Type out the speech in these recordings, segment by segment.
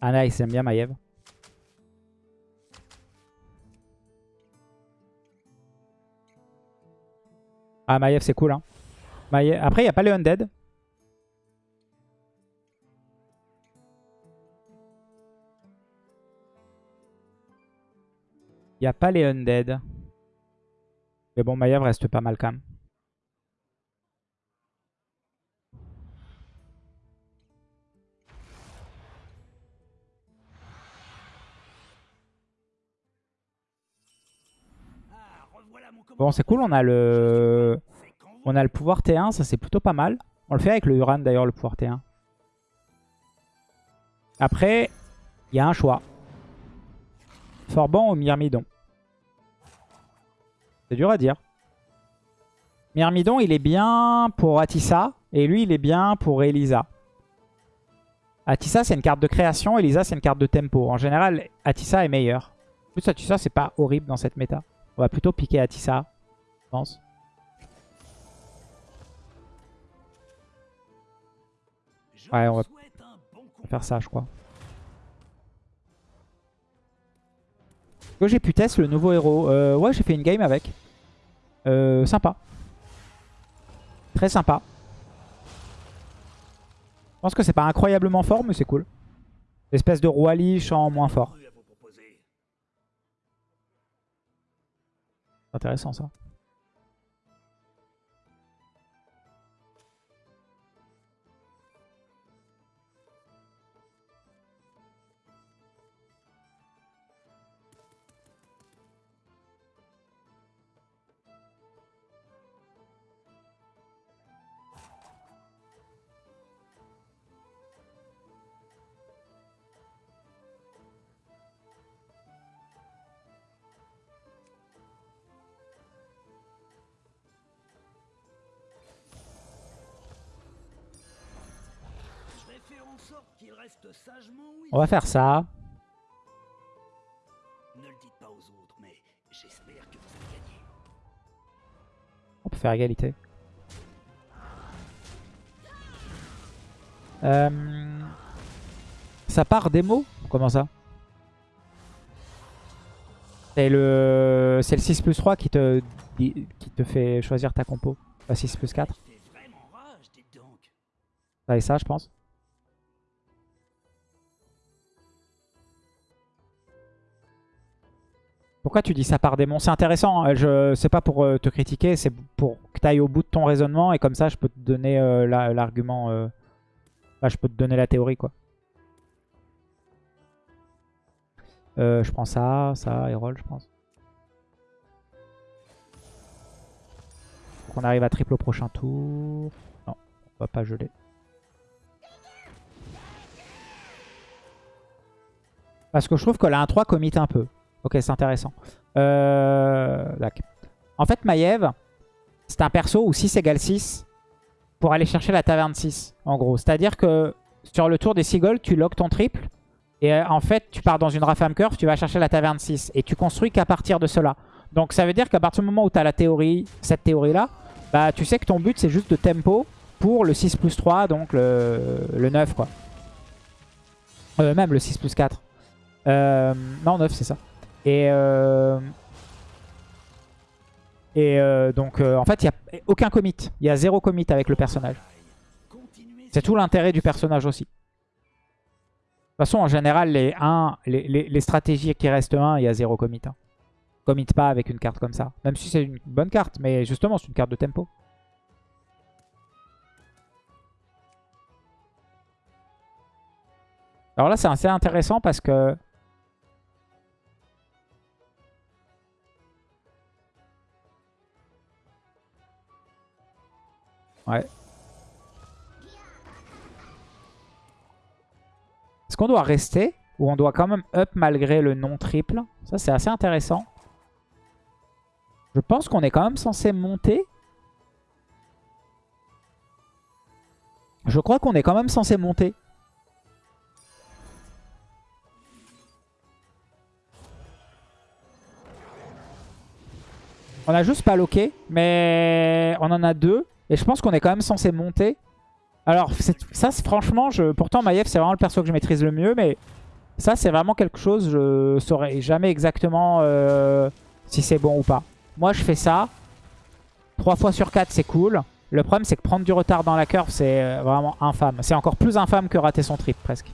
Ah nice, j'aime bien Maiev. Ah Maiev c'est cool hein. Maiev- Après il n'y a pas les undead. Il n'y a pas les undead. Mais bon Maiev reste pas mal quand même. Bon, c'est cool, on a le on a le pouvoir T1, ça c'est plutôt pas mal. On le fait avec le Uran d'ailleurs, le pouvoir T1. Après, il y a un choix. Forban ou Myrmidon? C'est dur à dire. Myrmidon, il est bien pour Atissa, et lui, il est bien pour Elisa. Atissa, c'est une carte de création, Elisa, c'est une carte de tempo. En général, Atissa est meilleur. En plus, Atissa, c'est pas horrible dans cette méta. On va plutôt piquer Atissa, je pense. Ouais, on va faire ça, je crois. Que j'ai pu tester le nouveau héros. Euh, ouais, j'ai fait une game avec. Euh, sympa. Très sympa. Je pense que c'est pas incroyablement fort, mais c'est cool. Espèce de roi liche en moins fort. Intéressant ça. On va faire ça. On peut faire égalité. Euh, Ça part démo Comment ça? C'est le... c'est le 6 plus 3 qui te... qui te fait choisir ta compo. Pas 6 plus 4. T'es vraiment rage, dites donc. Ça et ça, je pense. Pourquoi tu dis ça par démon? C'est intéressant, hein. c'est pas pour euh, te critiquer, c'est pour que tu au bout de ton raisonnement et comme ça je peux te donner euh, la- l'argument, euh, enfin, je peux te donner la théorie quoi. Je prends ça, ça, et roll je pense. Faut qu'on arrive à triple au prochain tour. Non, on va pas geler. Parce que je trouve que la 1-3 commit un peu. Ok, c'est intéressant. Euh. En fait, Maiev, c'est un perso où 6 égale 6 pour aller chercher la taverne 6, en gros. C'est-à-dire que sur le tour des Seagulls, tu logs ton triple. Et euh, en fait, tu pars dans une Rafam Curve, tu vas chercher la taverne 6. Et tu construis qu'à partir de cela. Donc ça veut dire qu'à partir du moment où tu as la théorie, cette théorie-là, bah, tu sais que ton but, c'est juste de tempo pour le 6 plus 3, donc le, le 9, quoi. Euh, même le 6 plus 4. Euh, non, 9, c'est ça. Et, euh, euh, donc, euh, en fait, il n'y a aucun commit. Il y a zéro commit avec le personnage. C'est tout l'intérêt du personnage aussi. De toute façon, en général, les, 1, les, les- les stratégies qui restent 1, il y a zéro commit. hein. Commit pas avec une carte comme ça. Même si c'est une bonne carte, mais justement, c'est une carte de tempo. Alors là, c'est assez intéressant parce que... Ouais. Est-ce qu'on doit rester ou on doit quand même up malgré le non triple? Ça, c'est assez intéressant. Je pense qu'on est quand même censé monter. Je crois qu'on est quand même censé monter. On a juste pas loqué, mais on en a deux. Et je pense qu'on est quand même censé monter. Alors, ça, franchement, je... pourtant, Maiev, c'est vraiment le perso que je maîtrise le mieux, mais Ça, c'est vraiment quelque chose, je saurais jamais exactement euh, si c'est bon ou pas. Moi, je fais ça. 3 fois sur 4, c'est cool. Le problème, c'est que prendre du retard dans la curve, c'est euh, vraiment infâme. C'est encore plus infâme que rater son trip, presque.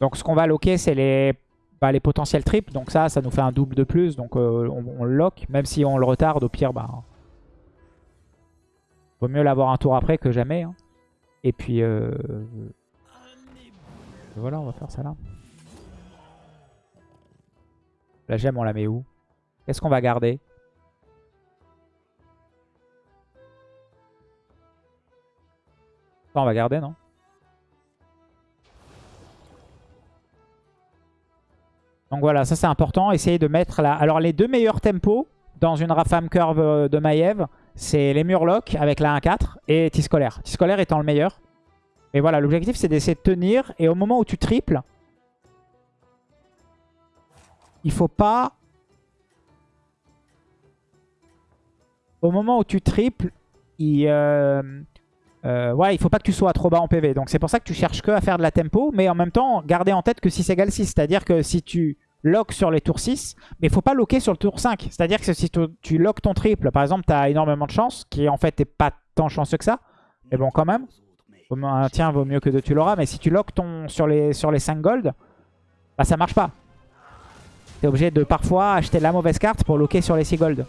Donc, ce qu'on va loquer, c'est les, bah, les potentiels triples. Donc ça, ça nous fait un double de plus. Donc, euh, on, le lock. Même si on le retarde, au pire, bah... Vaut mieux l'avoir un tour après que jamais. hein. Et puis... euh, Voilà, on va faire ça là. La gemme, on la met où? Qu'est-ce qu'on va garder? Ça, on va garder, non? Donc voilà, ça c'est important. Essayez de mettre la... Alors les deux meilleurs tempos dans une Rafam Curve euh, de Maiev, c'est les Murlocs avec la 1-4 et Tiscolaire. Tiscolaire étant le meilleur. Mais voilà, l'objectif c'est d'essayer de tenir. Et au moment où tu triples, il faut pas... Au moment où tu triples, il... euh, euh, ouais, il faut pas que tu sois trop bas en PV. Donc c'est pour ça que tu cherches que à faire de la tempo. Mais en même temps, garder en tête que 6 égale 6. C'est-à-dire que si tu lock sur les tours 6, mais il faut pas locker sur le tour 5. C'est-à-dire que si tu, tu lock ton triple, par exemple, tu as énormément de chance, qui en fait n'est pas tant chanceux que ça. Mais bon, quand même. Un tien vaut mieux que deux, tu l'auras. Mais si tu lock ton, sur, les, sur les 5 gold, bah ça marche pas. Tu es obligé de parfois acheter la mauvaise carte pour locker sur les 6 gold.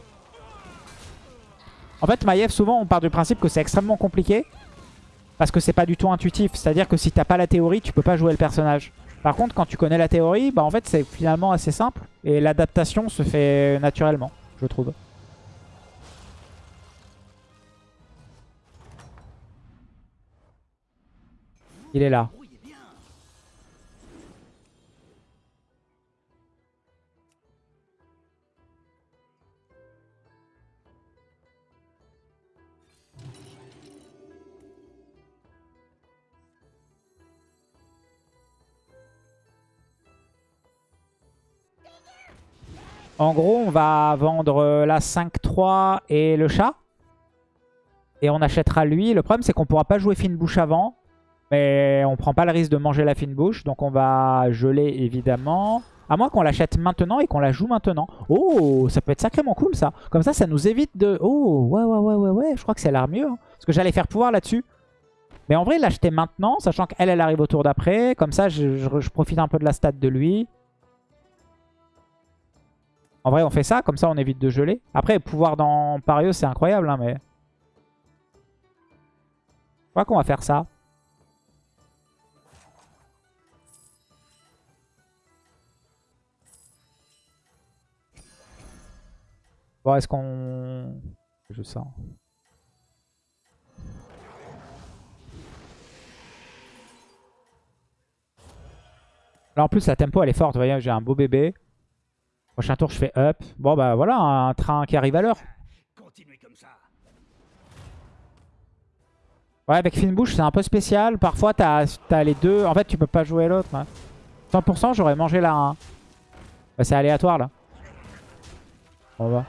En fait, Maiev, souvent, on part du principe que c'est extrêmement compliqué. Parce que c'est pas du tout intuitif. C'est-à-dire que si t'as pas la théorie, tu peux pas jouer le personnage. Par contre, quand tu connais la théorie, bah en fait, c'est finalement assez simple. Et l'adaptation se fait naturellement, je trouve. Il est là. En gros, on va vendre euh, la 5-3 et le chat. Et on achètera lui. Le problème, c'est qu'on pourra pas jouer fine bouche avant. Mais on prend pas le risque de manger la fine bouche. Donc on va geler évidemment. À moins qu'on l'achète maintenant et qu'on la joue maintenant. Oh, ça peut être sacrément cool ça. Comme ça, ça nous évite de... Oh, ouais, ouais, ouais, ouais, ouais. Je crois que c'est l'air mieux. hein. Parce que j'allais faire pouvoir là-dessus. Mais en vrai, l'acheter maintenant, sachant qu'elle, elle arrive au tour d'après. Comme ça, je, je- je profite un peu de la stat de lui. En vrai, on fait ça, comme ça on évite de geler. Après, pouvoir dans Pario, c'est incroyable, hein, mais... Je crois qu'on va faire ça. Bon, est-ce qu'on... Je sens. Là, en plus, la tempo, elle est forte. Vous voyez, j'ai un beau bébé. Prochain tour, je fais up. Bon, bah voilà, un train qui arrive à l'heure. Continuez comme ça. Ouais, avec Finbush, c'est un peu spécial. Parfois, t'as as les deux. En fait, tu peux pas jouer l'autre. ouais. 100%, j'aurais mangé la 1. Bah, c'est aléatoire, là. On va.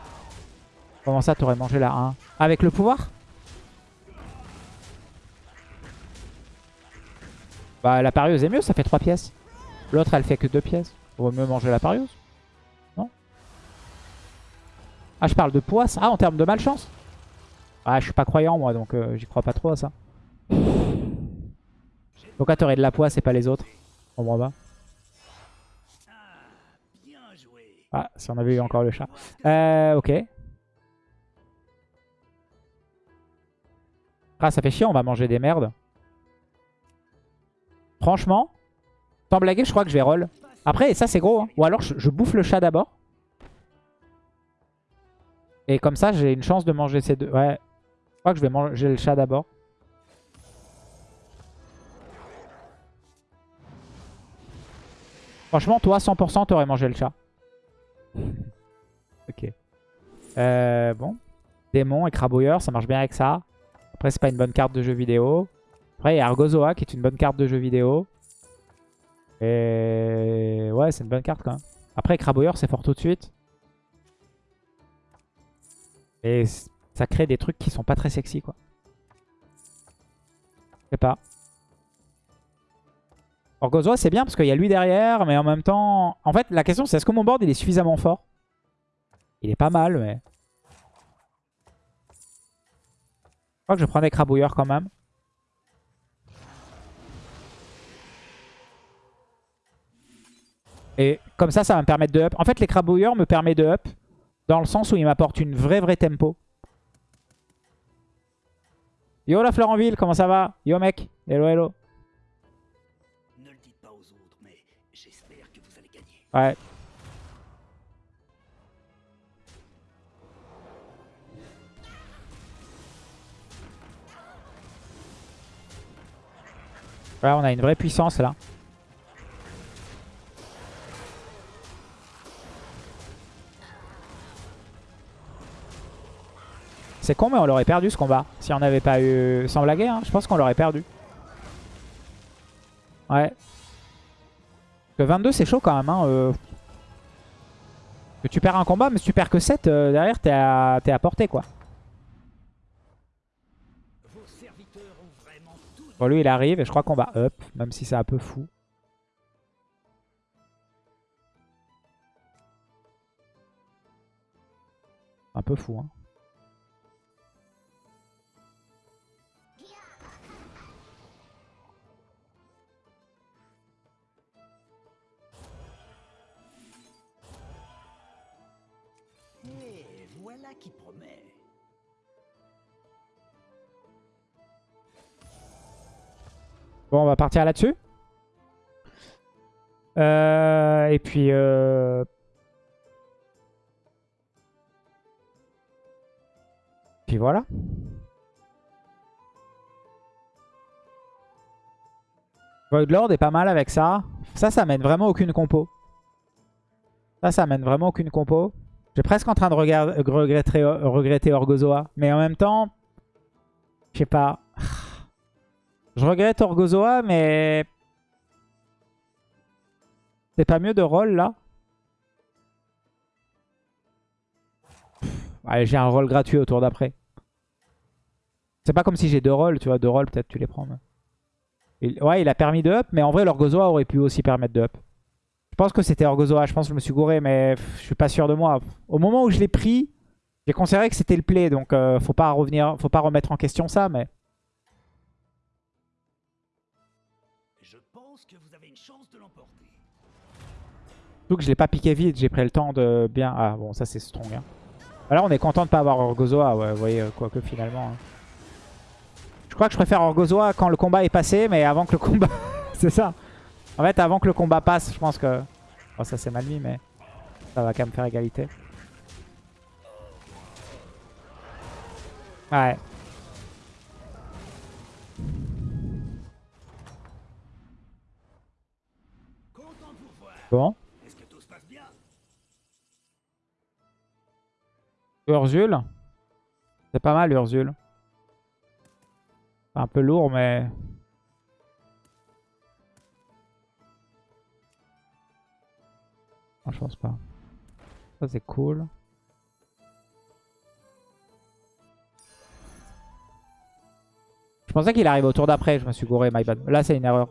Comment ça, t'aurais mangé la 1 Avec le pouvoir? Bah, la parieuse est mieux, ça fait 3 pièces. L'autre, elle fait que 2 pièces. On va mieux manger la parieuse. Ah, je parle de poisse. Ah, en termes de malchance Ah, je suis pas croyant, moi, donc euh, j'y crois pas trop à ça. Là, t'aurais de la poisse et pas les autres. On. Bien joué. Ah, si on avait eu encore le chat. Euh, ok. Ah, ça fait chier, on va manger des merdes. Franchement, sans blaguer, je crois que je vais roll. Après, ça c'est gros. hein. Ou alors, je bouffe le chat d'abord. Et comme ça, j'ai une chance de manger ces deux. Ouais. Je crois que je vais manger le chat d'abord. Franchement, toi, 100%, t'aurais mangé le chat. ok. Euh, bon. Démon et Crabouilleur, ça marche bien avec ça. Après, c'est pas une bonne carte de jeu vidéo. Après, il y a Argozoa qui est une bonne carte de jeu vidéo. Et ouais, c'est une bonne carte quand même. Après, Crabouilleur, c'est fort tout de suite. Et ça crée des trucs qui sont pas très sexy, quoi. Je sais pas. Orgozoa, c'est bien parce qu'il y a lui derrière, mais en même temps... En fait, la question, c'est est-ce que mon board, il est suffisamment fort? Il est pas mal, mais... Je crois que je prends des crabouilleurs quand même. Et comme ça, ça va me permettre de up. En fait, les crabouilleurs me permettent de up dans le sens où ils m'apportent une vraie, vraie tempo. Yo la Florenville, comment ça va? Yo mec, hello hello. Ne le dites pas aux autres, mais j'espère que vous allez gagner. Ouais. Ouais, on a une vraie puissance là. C'est con mais on l'aurait perdu ce combat. Si on n'avait pas eu... Sans blaguer, hein, je pense qu'on l'aurait perdu. Ouais. Le 22 c'est chaud quand même. Hein, euh. Tu perds un combat, mais si tu perds que 7, euh, derrière t'es à... à portée quoi. Bon lui il arrive et je crois qu'on va up, même si c'est un peu fou. Un peu fou hein. Bon on va partir là-dessus. Euh, et puis... Euh... Puis voilà. Void Lord est pas mal avec ça. Ça, ça mène vraiment aucune compo. Ça, ça mène vraiment aucune compo. J'ai presque en train de regretter, regretter Orgozoa. Mais en même temps, je sais pas. Je regrette Orgozoa, mais... C'est pas mieux de roll, là j'ai un roll gratuit au tour d'après. C'est pas comme si j'ai deux rolls, tu vois. Deux rolls, peut-être tu les prends. Ouais, il a permis de up, mais en vrai, l'Orgozoa aurait pu aussi permettre de up. Je pense que c'était Orgozoa, je pense que je me suis gouré, mais je suis pas sûr de moi. Au moment où je l'ai pris, j'ai considéré que c'était le play, donc euh, faut pas revenir, faut pas remettre en question ça, mais... Surtout que je l'ai pas piqué vite, j'ai pris le temps de bien... Ah bon, ça c'est strong. Hein. Alors on est content de pas avoir Orgozoa, ouais, vous voyez, euh, quoique finalement... hein. Je crois que je préfère Orgozoa quand le combat est passé, mais avant que le combat... c'est ça. En fait, avant que le combat passe, je pense que... Bon, ça c'est mal mis, mais ça va quand même faire égalité. Ouais. Bon. Ursule. C'est pas mal. C'est un peu lourd mais... Je pense pas. Ça c'est cool. Je pensais qu'il arrive au tour d'après, je me suis gouré, my bad. Là c'est une erreur.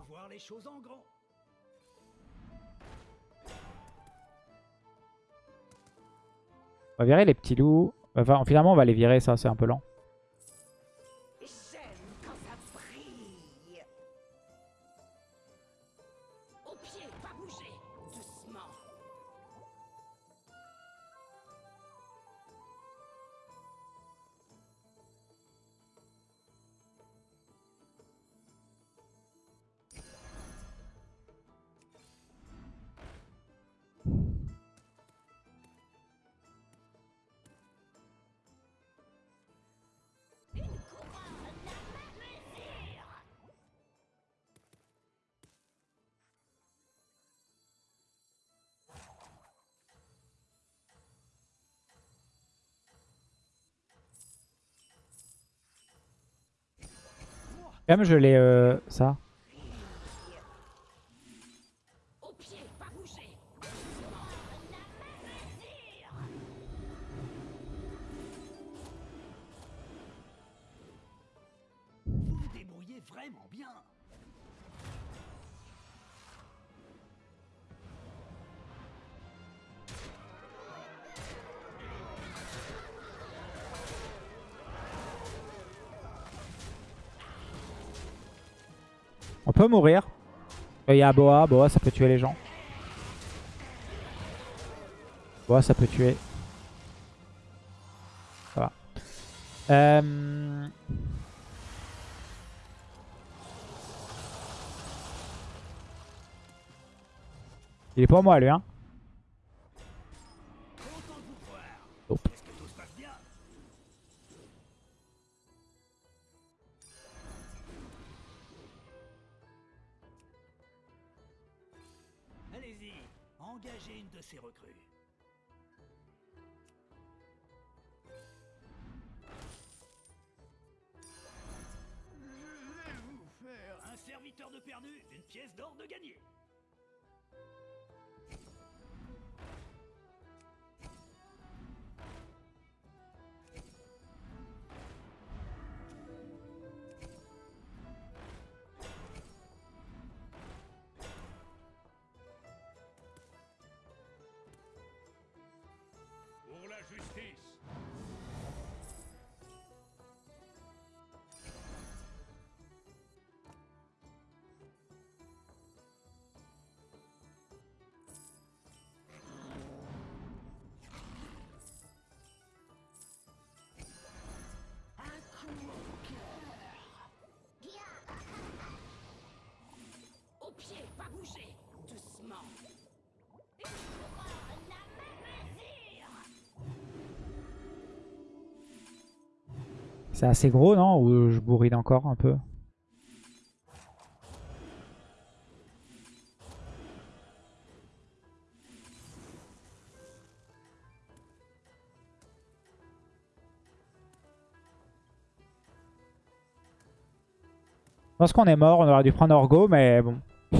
On va virer les petits loups. Enfin, finalement on va les virer, ça c'est un peu lent. Même je l'ai... euh, ça. Mourir. Il y a Boa. Boa, ça peut tuer les gens. Boa, ça peut tuer. Ça va. Euh... Il est pour moi, lui, hein. Perdu, une pièce d'or de gagné. C'est assez gros, non? Ou je bourrine encore un peu? Je pense qu'on est mort, on aurait dû prendre Orgo, mais bon.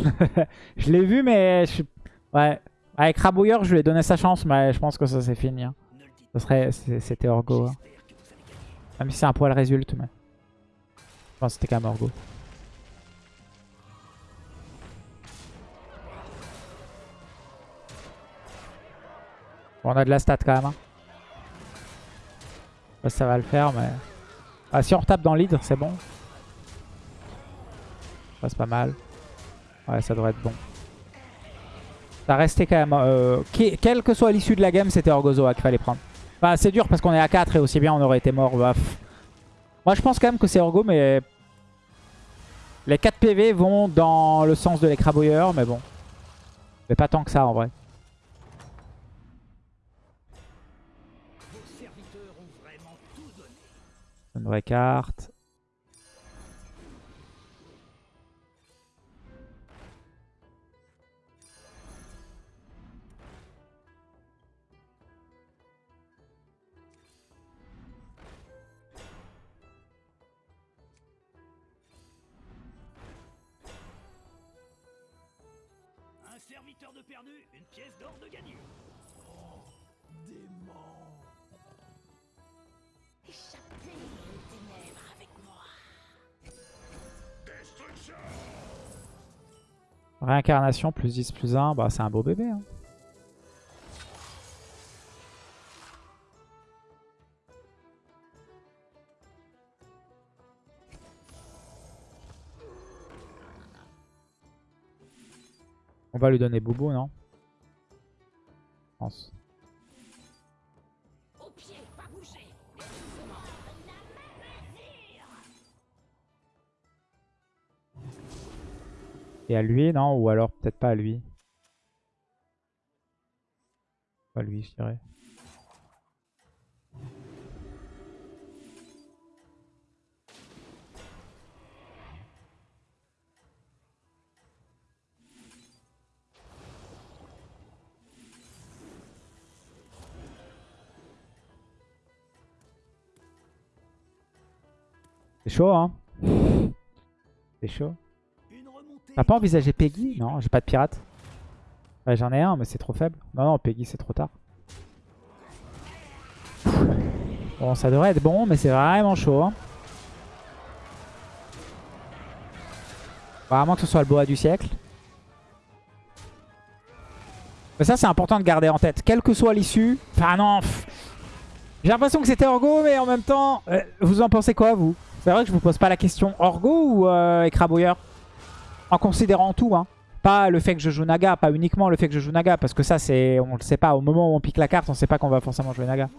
je l'ai vu, mais... je- Ouais. Avec Rabouilleur, je lui ai donné sa chance, mais je pense que ça c'est fini. hein. Serait... C'était Orgo. hein. Même si c'est un poil résulte, mais... Je pense que c'était quand même Orgo. Bon, on a de la stat quand même. Hein. Ça va le faire, mais... Ah, si on retape dans l'hydre, c'est bon. Ouais, c'est pas mal. Ouais, ça devrait être bon. Ça restait quand même... euh, Quelle que soit l'issue de la game, c'était Orgozoa qu'il fallait prendre. Enfin, c'est dur parce qu'on est à 4 et aussi bien on aurait été mort. Bah. Moi, je pense quand même que c'est Orgo, mais... Les 4 PV vont dans le sens de l'écrabouilleur, mais bon. Mais pas tant que ça, en vrai. Une vraie carte. Réincarnation, plus 10, plus 1. Bah, c'est un beau bébé. hein. On va lui donner Boubou, non? Et à lui, non Ou alors peut-être pas à lui. Pas lui, je dirais. C'est chaud, hein? C'est chaud? Remontée. T'as pas envisagé Peggy Non, j'ai pas de pirate. J'en ai un, mais c'est trop faible. Non, non, Peggy, c'est trop tard. Bon, ça devrait être bon, mais c'est vraiment chaud. hein. Bah, à moins que ce soit le boa du siècle. Mais ça, c'est important de garder en tête. Quelle que soit l'issue. Enfin, non. J'ai l'impression que c'était Orgo, mais en même temps, euh, vous en pensez quoi, vous? C'est vrai que je vous pose pas la question Orgo ou euh, écrabouilleur? En considérant tout, hein. Pas le fait que je joue Naga, pas uniquement le fait que je joue Naga, parce que ça, c'est, on le sait pas. Au moment où on pique la carte, on sait pas qu'on va forcément jouer Naga.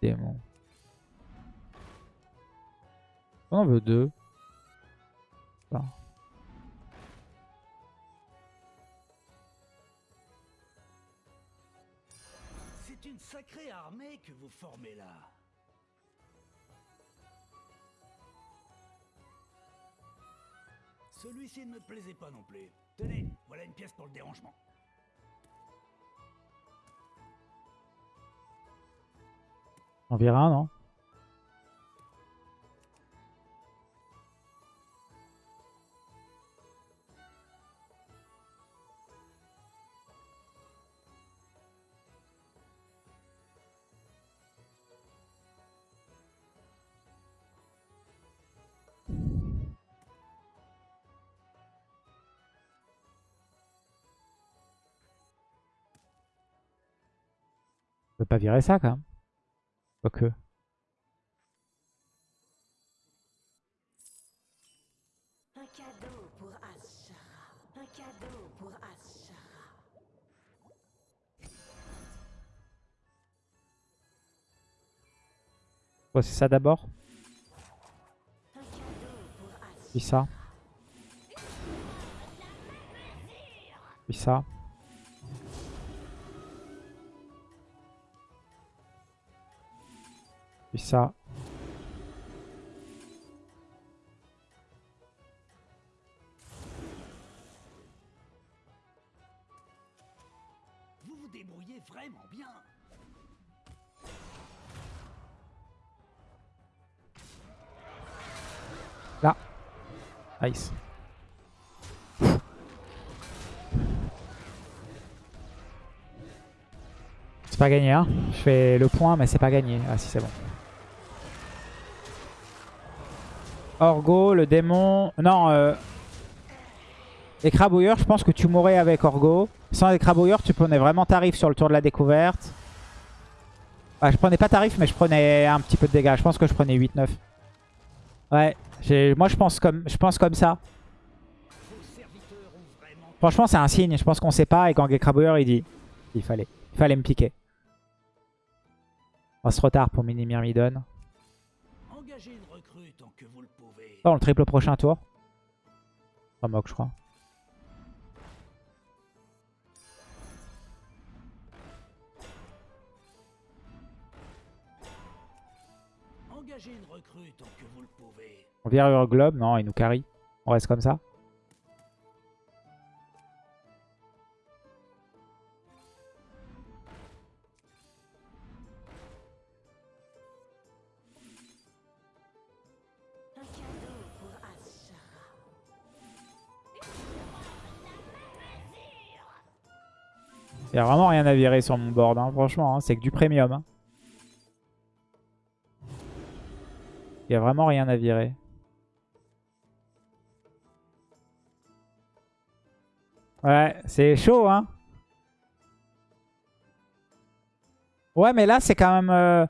Démon. On en veut deux. Celui-ci ne me plaisait pas non plus. Tenez, voilà une pièce pour le dérangement. On verra, non? Pas virer ça quand même. Quoique. Un cadeau pour Ashara. Un cadeau pour Ashara. Ouais, c'est ça d'abord. Puis ça. Puis ça. Puis ça. Vous vous débrouillez vraiment bien. Là. Nice. C'est pas gagné, hein. Je fais le point, mais c'est pas gagné. Ah si, c'est bon. Orgo, le démon... Non, euh... Écrabouilleur, je pense que tu mourrais avec Orgo. Sans écrabouilleur, tu prenais vraiment tarif sur le tour de la découverte. Ah, je prenais pas tarif, mais je prenais un petit peu de dégâts. Je pense que je prenais 8-9. Ouais, moi je pense comme je pense ça. Franchement, c'est un signe. Je pense qu'on sait pas. Et quand Gekrabouilleur, il dit il fallait. Il fallait me piquer. On se retard pour Mini Myrmidon. On le triple au prochain tour. Pas moque, je crois. Engagez une recrue tant que vous le pouvez. On vire Urglobe. Non, il nous carry. On reste comme ça. Il y a vraiment rien à virer sur mon board. hein, Franchement, hein, c'est que du premium. hein. Il y a vraiment rien à virer. Ouais, c'est chaud, hein. Ouais, mais là, c'est quand même... euh,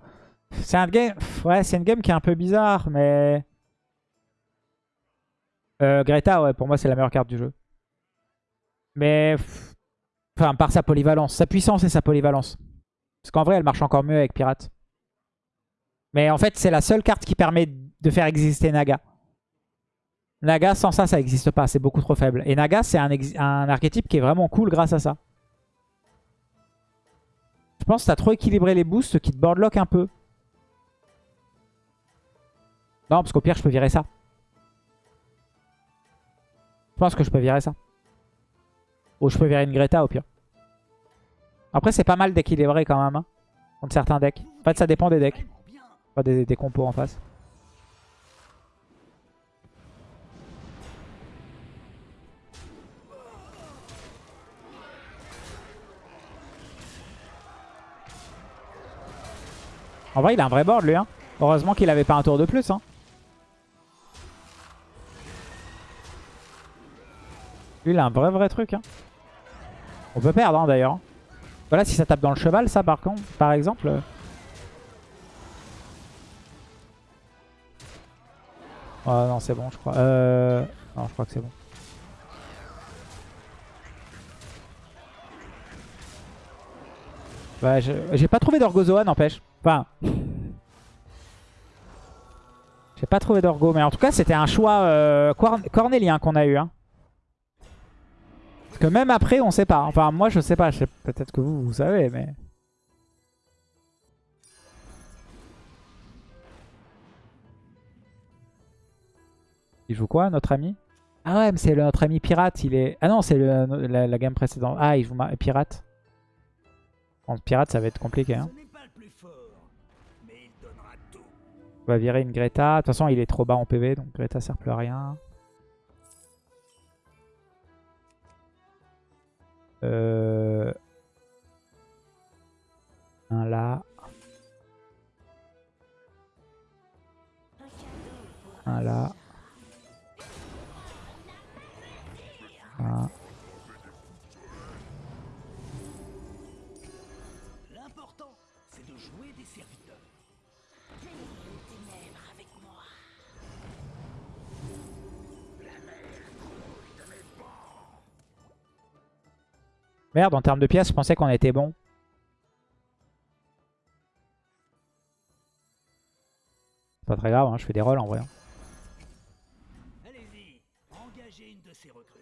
C'est un game... Ouais, c'est une game qui est un peu bizarre, mais... Euh, Greta, ouais, pour moi, c'est la meilleure carte du jeu. Mais... Enfin, par sa polyvalence. Sa puissance et sa polyvalence. Parce qu'en vrai, elle marche encore mieux avec Pirate. Mais en fait, c'est la seule carte qui permet de faire exister Naga. Naga, sans ça, ça n'existe pas. C'est beaucoup trop faible. Et Naga, c'est un archétype qui est vraiment cool grâce à ça. Je pense que t'as trop équilibré les boosts qui te boardlock un peu. Non, parce qu'au pire, je peux virer ça. Je pense que je peux virer ça. Ou je peux virer une Greta au pire. Après, c'est pas mal d'équilibrer quand même. Hein, contre certains decks. En fait, ça dépend des decks. Pas des, des compos en face. En vrai, il a un vrai board, lui. Hein. Heureusement qu'il avait pas un tour de plus. Hein. Lui, il a un vrai, vrai truc. Hein. On peut perdre, hein, d'ailleurs. Voilà, si ça tape dans le cheval, ça, par contre, par exemple... Oh non, c'est bon, je crois. Euh... Non, je crois que c'est bon. Je- j'ai pas trouvé d'Orgozoa, n'empêche. Enfin... J'ai pas trouvé d'Orgo, mais en tout cas, c'était un choix euh, corn- cornélien qu'on a eu. Hein. Que même après, on sait pas. Enfin, moi, je sais pas. Peut-être que vous, vous savez, mais... Il joue quoi, notre ami? Ah ouais, mais c'est notre ami pirate. Il est... Ah non, c'est la, game précédente. Ah, il joue pirate. Pirate, ça va être compliqué. Hein. On va virer une Greta. De toute façon, il est trop bas en PV, donc Greta sert plus à rien. Euh... Un là. Un là. Merde, en termes de pièces, je pensais qu'on était bon. C'est pas très grave, hein, je fais des rolls en vrai. hein. Allez-y, engagez une de ces recrues.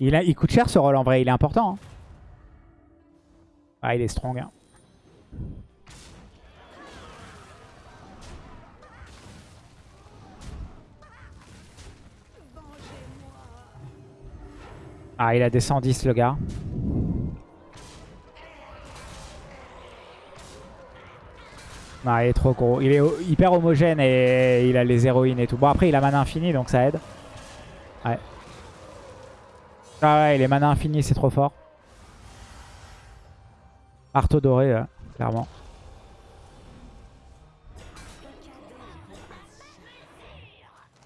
Il, coûte cher ce roll en vrai, il est important. hein. Ah, il est strong. hein. Ah, il a des 110 le gars. Ah, il est trop gros. Il est hyper homogène et il a les héroïnes et tout. Bon, après, il a mana infini, donc ça aide. Ouais. Ah ouais, les mana infinis, c'est trop fort. Marteau doré, ouais, clairement.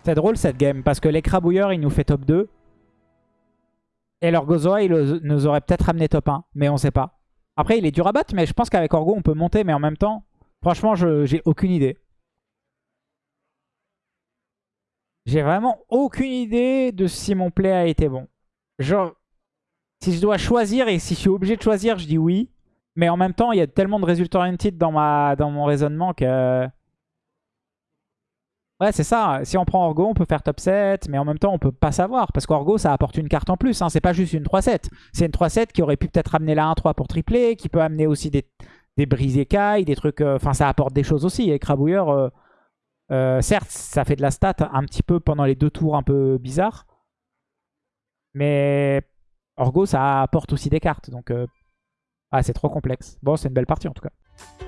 C'est drôle cette game, parce que l'écrabouilleur, il nous fait top 2. Et l'Orgozoa, il nous aurait peut-être ramené top 1, mais on sait pas. Après, il est dur à battre, mais je pense qu'avec Orgo, on peut monter, mais en même temps, franchement, j'ai aucune idée. J'ai vraiment aucune idée de si mon play a été bon. Genre, si je dois choisir et si je suis obligé de choisir, je dis oui. Mais en même temps, il y a tellement de résultats oriented dans, dans mon raisonnement que... Ouais, c'est ça. Si on prend Orgo, on peut faire top 7, mais en même temps, on peut pas savoir. Parce qu'Orgo, ça apporte une carte en plus. Hein. C'est pas juste une 3-7. C'est une 3-7 qui aurait pu peut-être amener la 1-3 pour tripler, qui peut amener aussi des, des brises des trucs... euh, Enfin, ça apporte des choses aussi. Et Crabouilleur, euh, euh, certes, ça fait de la stat un petit peu pendant les deux tours un peu bizarres. Mais Orgo, ça apporte aussi des cartes. Donc, euh, ah, c'est trop complexe. Bon, c'est une belle partie en tout cas.